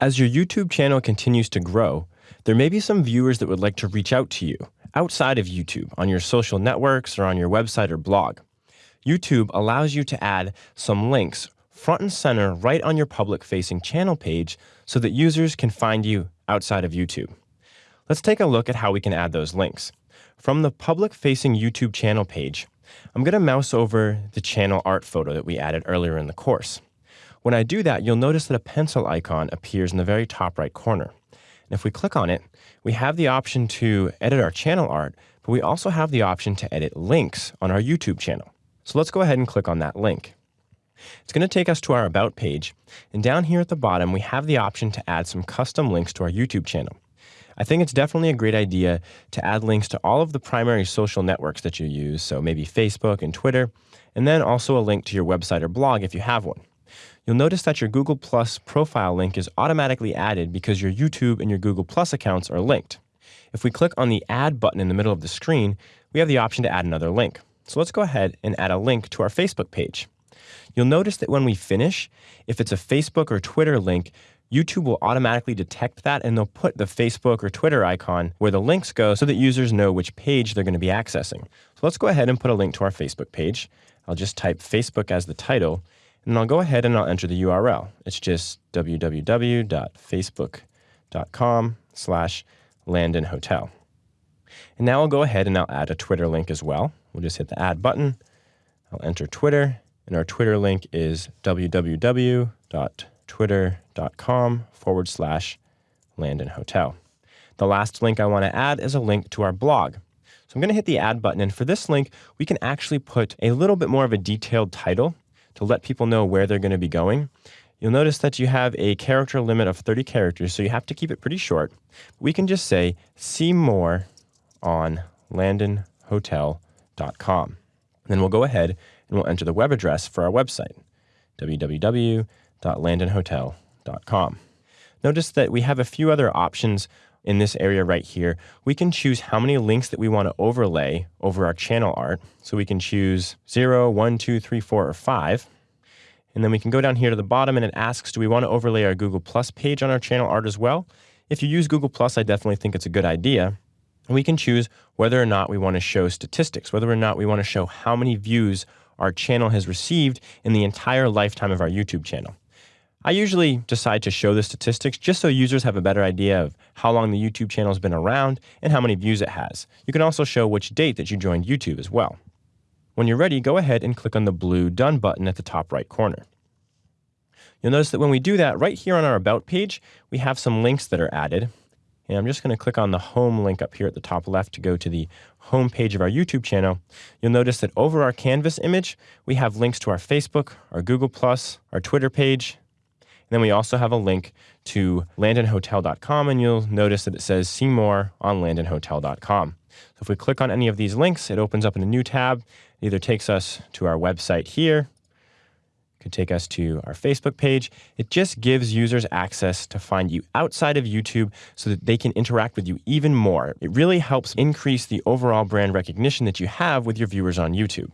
As your YouTube channel continues to grow, there may be some viewers that would like to reach out to you outside of YouTube on your social networks or on your website or blog. YouTube allows you to add some links front and center right on your public facing channel page so that users can find you outside of YouTube. Let's take a look at how we can add those links. From the public facing YouTube channel page, I'm going to mouse over the channel art photo that we added earlier in the course. When I do that, you'll notice that a pencil icon appears in the very top right corner. And if we click on it, we have the option to edit our channel art, but we also have the option to edit links on our YouTube channel. So let's go ahead and click on that link. It's going to take us to our About page, and down here at the bottom, we have the option to add some custom links to our YouTube channel. I think it's definitely a great idea to add links to all of the primary social networks that you use, so maybe Facebook and Twitter, and then also a link to your website or blog if you have one. You'll notice that your Google Plus profile link is automatically added because your YouTube and your Google Plus accounts are linked. If we click on the Add button in the middle of the screen, we have the option to add another link. So let's go ahead and add a link to our Facebook page. You'll notice that when we finish, if it's a Facebook or Twitter link, YouTube will automatically detect that and they'll put the Facebook or Twitter icon where the links go so that users know which page they're going to be accessing. So let's go ahead and put a link to our Facebook page. I'll just type Facebook as the title and I'll go ahead and I'll enter the URL. It's just www.facebook.com slash Landon Hotel. And now I'll go ahead and I'll add a Twitter link as well. We'll just hit the add button. I'll enter Twitter and our Twitter link is www.twitter.com twitter.com forward slash Landon Hotel. The last link I want to add is a link to our blog. So I'm going to hit the add button. And for this link, we can actually put a little bit more of a detailed title to let people know where they're going to be going. You'll notice that you have a character limit of 30 characters, so you have to keep it pretty short. We can just say, see more on landonhotel.com. Then we'll go ahead and we'll enter the web address for our website, www www.landonhotel.com. Notice that we have a few other options in this area right here. We can choose how many links that we want to overlay over our channel art. So we can choose 0, 1, 2, 3, 4, or 5. And then we can go down here to the bottom and it asks, do we want to overlay our Google Plus page on our channel art as well? If you use Google Plus, I definitely think it's a good idea. And we can choose whether or not we want to show statistics, whether or not we want to show how many views our channel has received in the entire lifetime of our YouTube channel. I usually decide to show the statistics just so users have a better idea of how long the YouTube channel has been around and how many views it has. You can also show which date that you joined YouTube as well. When you're ready, go ahead and click on the blue Done button at the top right corner. You'll notice that when we do that, right here on our About page, we have some links that are added. And I'm just going to click on the Home link up here at the top left to go to the home page of our YouTube channel. You'll notice that over our Canvas image, we have links to our Facebook, our Google+, our Twitter page, then we also have a link to landonhotel.com, and you'll notice that it says see more on landonhotel.com. So if we click on any of these links, it opens up in a new tab. It either takes us to our website here, could take us to our Facebook page. It just gives users access to find you outside of YouTube so that they can interact with you even more. It really helps increase the overall brand recognition that you have with your viewers on YouTube.